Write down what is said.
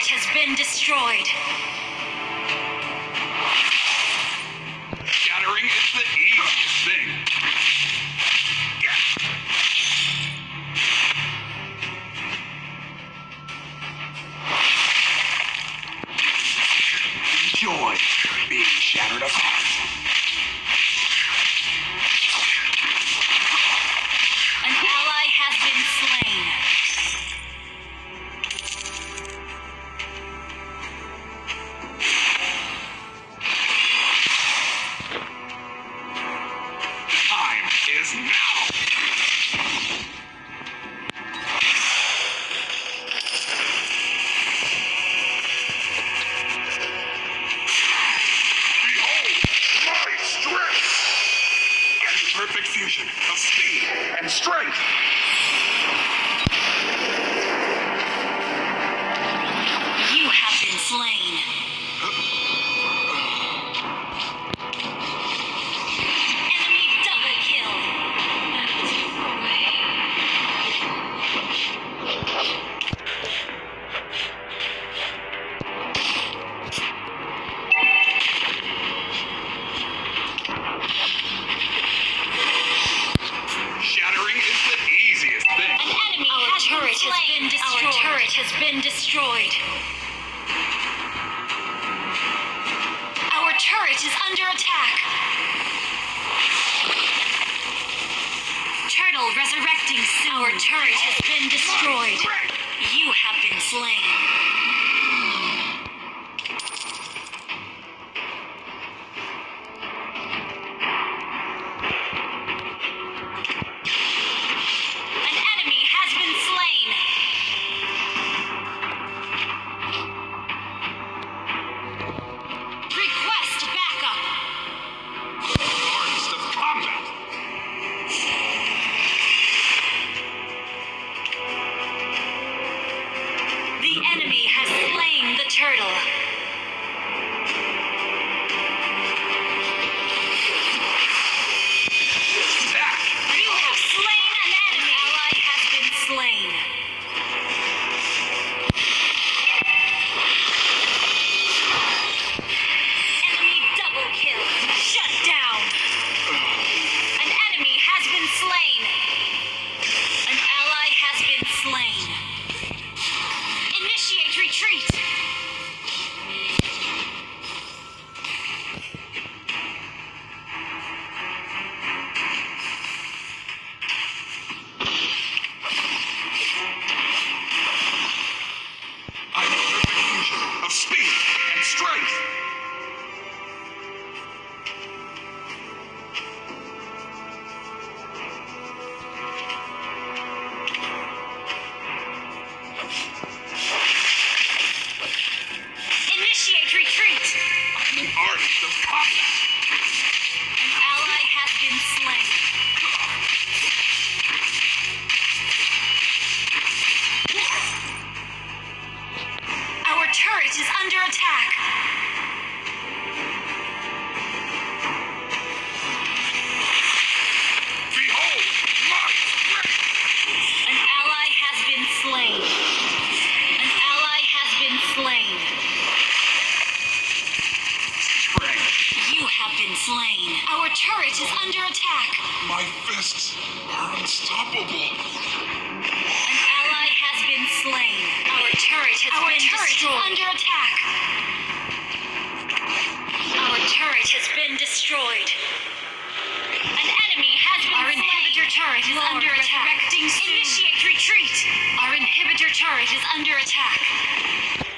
turret has been destroyed. Shattering is the fusion of speed and strength. You have been slain. has been destroyed. Our turret is under attack. Turtle resurrecting soon. Our turret has been destroyed. You have been slain. enemy has slain the turtle. attack. Our turret has been destroyed. An enemy has been Our slain. inhibitor turret is Lord under attack. Initiate retreat. Our inhibitor turret is under attack.